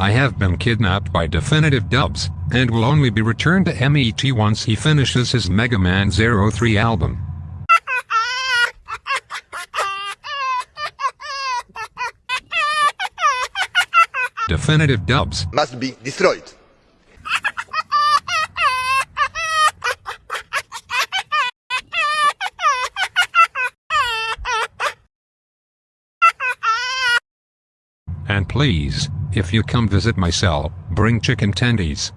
I have been kidnapped by Definitive Dubs, and will only be returned to MET once he finishes his Mega Man Zero 03 album. Definitive Dubs. must be destroyed. And please, if you come visit my cell, bring chicken tendies.